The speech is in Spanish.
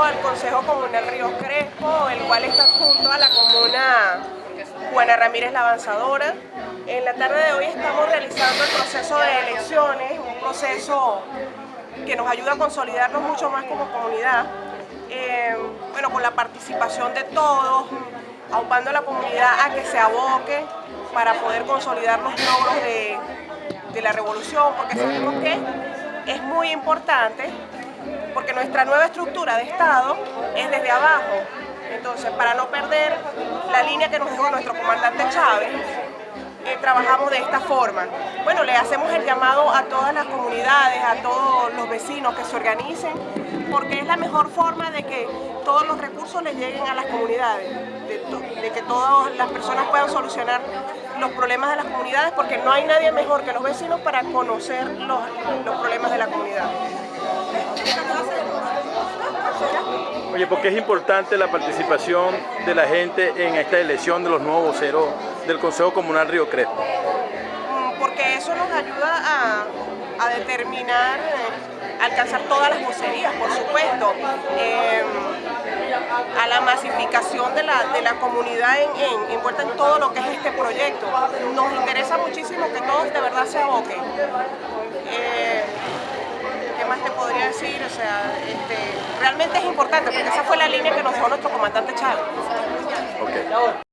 pertenezco al Consejo Comunal Río Crespo, el cual está junto a la comuna Juana Ramírez la Avanzadora. En la tarde de hoy estamos realizando el proceso de elecciones, un proceso que nos ayuda a consolidarnos mucho más como comunidad. Eh, bueno, con la participación de todos, aupando a la comunidad a que se aboque para poder consolidar los logros de, la revolución, porque sabemos que es muy importante nuestra nueva estructura de Estado es desde abajo. Entonces, para no perder la línea que nos dejó nuestro comandante Chávez, eh, trabajamos de esta forma. Bueno, le hacemos el llamado a todas las comunidades, a todos los vecinos que se organicen, porque es la mejor forma de que todos los recursos les lleguen a las comunidades, de, que todas las personas puedan solucionar los problemas de las comunidades, porque no hay nadie mejor que los vecinos para conocer los, los problemas de la comunidad. Oye, ¿por qué es importante la participación de la gente en esta elección de los nuevos voceros del Consejo Comunal Río Crespo? Mm, porque eso nos ayuda a, determinar, eh, alcanzar todas las vocerías, por supuesto, em, a la masificación de la, de la comunidad en, en todo lo que es este proyecto. Nos interesa muchísimo que todos de verdad se aboquen. Decir? O sea, este, realmente es importante porque esa fue la línea que nos dejó nuestro comandante Chávez. Okay.